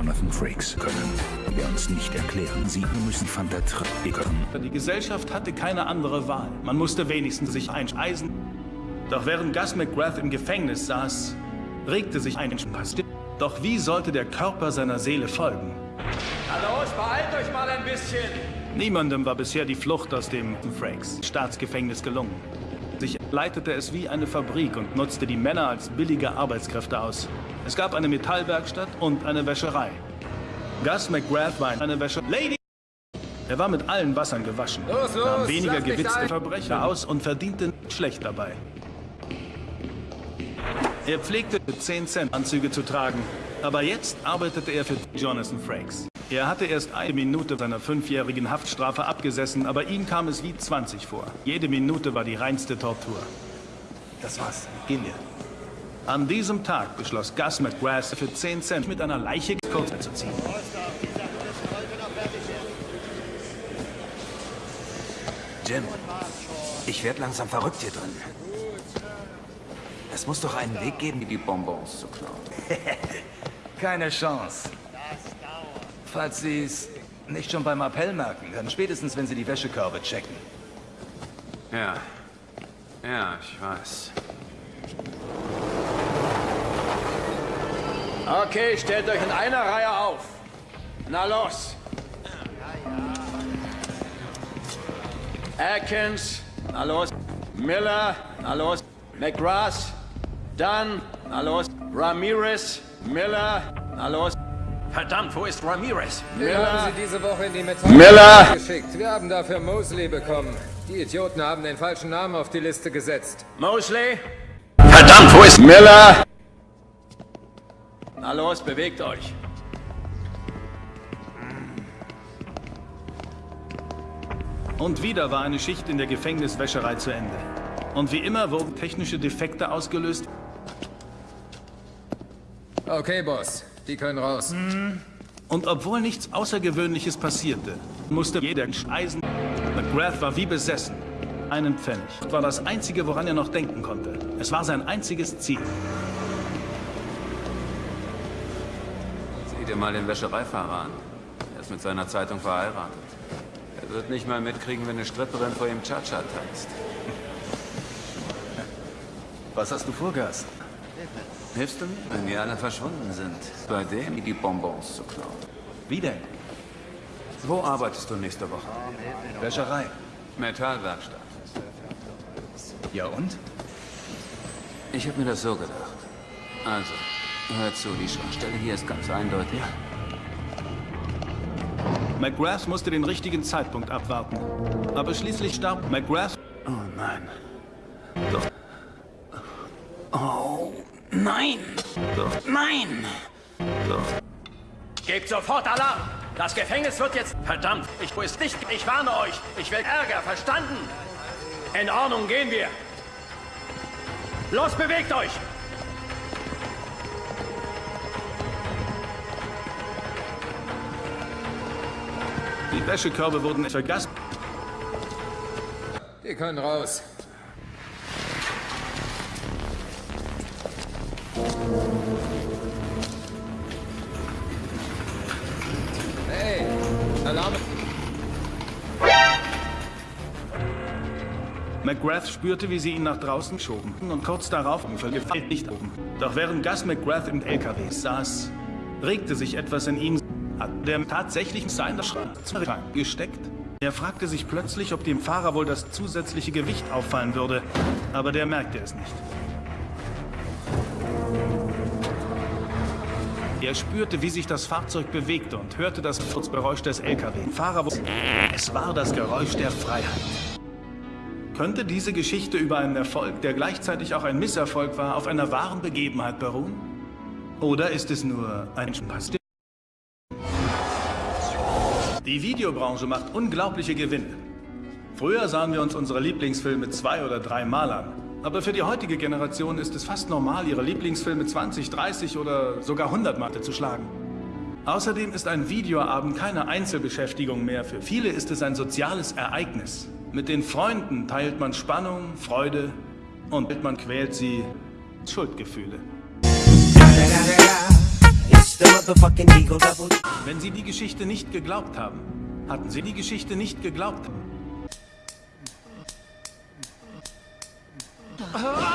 Jonathan Frakes können wir uns nicht erklären. Sie müssen von der Triggern. Die Gesellschaft hatte keine andere Wahl. Man musste wenigstens sich einspeisen. Doch während Gus McGrath im Gefängnis saß, regte sich ein Pass. Doch wie sollte der Körper seiner Seele folgen? Hallo, beeilt euch mal ein bisschen! Niemandem war bisher die Flucht aus dem Frakes Staatsgefängnis gelungen. Sich leitete es wie eine Fabrik und nutzte die Männer als billige Arbeitskräfte aus. Es gab eine Metallwerkstatt und eine Wäscherei. Gus McGrath war eine Wäscher... Lady! Er war mit allen Wassern gewaschen, los, los, nahm weniger gewitzte Verbrecher aus und verdiente schlecht dabei. Er pflegte 10 Cent Anzüge zu tragen, aber jetzt arbeitete er für Jonathan Frakes. Er hatte erst eine Minute seiner fünfjährigen Haftstrafe abgesessen, aber ihm kam es wie 20 vor. Jede Minute war die reinste Tortur. Das war's. Gehen wir. An diesem Tag beschloss Gus McGrath für 10 Cent mit einer Leiche kurz zu ziehen. Jim, ich werde langsam verrückt hier drin. Es muss doch einen Weg geben, die Bonbons zu klauen. Keine Chance. Falls Sie es nicht schon beim Appell merken, dann spätestens, wenn Sie die Wäschekörbe checken. Ja. Ja, ich weiß. Okay, stellt euch in einer Reihe auf. Na los. Atkins, na los. Miller, na los. McGrath, Dunn, na los. Ramirez, Miller, na los. Verdammt, wo ist Ramirez? Wir Miller. haben sie diese Woche in die Metall Miller. geschickt. Wir haben dafür Mosley bekommen. Die Idioten haben den falschen Namen auf die Liste gesetzt. Mosley, Verdammt, wo ist... Miller. Na los, bewegt euch. Und wieder war eine Schicht in der Gefängniswäscherei zu Ende. Und wie immer wurden technische Defekte ausgelöst. Okay, Boss. Die können raus. Und obwohl nichts Außergewöhnliches passierte, musste jeder Eisen... McGrath war wie besessen. Einen Pfennig. War das Einzige, woran er noch denken konnte. Es war sein einziges Ziel. Dir mal den Wäschereifahrer an. Er ist mit seiner Zeitung verheiratet. Er wird nicht mal mitkriegen, wenn eine Stripperin vor ihm Cha-Cha tanzt. Was hast du vor, Gas? Hilfst du mir? Wenn wir alle verschwunden sind, bei dem die Bonbons zu klauen. Wie denn? Wo arbeitest du nächste Woche? Wäscherei. Metallwerkstatt. Ja und? Ich habe mir das so gedacht. Also, hör zu, die Schwachstelle hier ist ganz eindeutig. McGrath musste den richtigen Zeitpunkt abwarten. Aber schließlich starb McGrath. Oh nein. Doch, Oh, nein! doch, Nein! doch. Gebt sofort Alarm! Das Gefängnis wird jetzt... Verdammt, ich ist nicht... Ich warne euch! Ich will Ärger, verstanden? In Ordnung, gehen wir! Los, bewegt euch! Wäschekörbe wurden vergaßt. Die können raus. Hey, Alarm. McGrath spürte, wie sie ihn nach draußen schoben und kurz darauf gefällt nicht oben. Doch während Gus McGrath im LKW saß, regte sich etwas in ihm, hat der tatsächlich seiner Schrank gesteckt. Er fragte sich plötzlich, ob dem Fahrer wohl das zusätzliche Gewicht auffallen würde, aber der merkte es nicht. Er spürte, wie sich das Fahrzeug bewegte und hörte das Furzgeräusch des LKW. Fahrer es war das Geräusch der Freiheit. Könnte diese Geschichte über einen Erfolg, der gleichzeitig auch ein Misserfolg war, auf einer wahren Begebenheit beruhen? Oder ist es nur ein Spaß? Die Videobranche macht unglaubliche Gewinne. Früher sahen wir uns unsere Lieblingsfilme zwei oder dreimal an. Aber für die heutige Generation ist es fast normal, ihre Lieblingsfilme 20, 30 oder sogar 100 Mal zu schlagen. Außerdem ist ein Videoabend keine Einzelbeschäftigung mehr. Für viele ist es ein soziales Ereignis. Mit den Freunden teilt man Spannung, Freude und man quält sie Schuldgefühle. Wenn Sie die Geschichte nicht geglaubt haben, hatten Sie die Geschichte nicht geglaubt. Ah!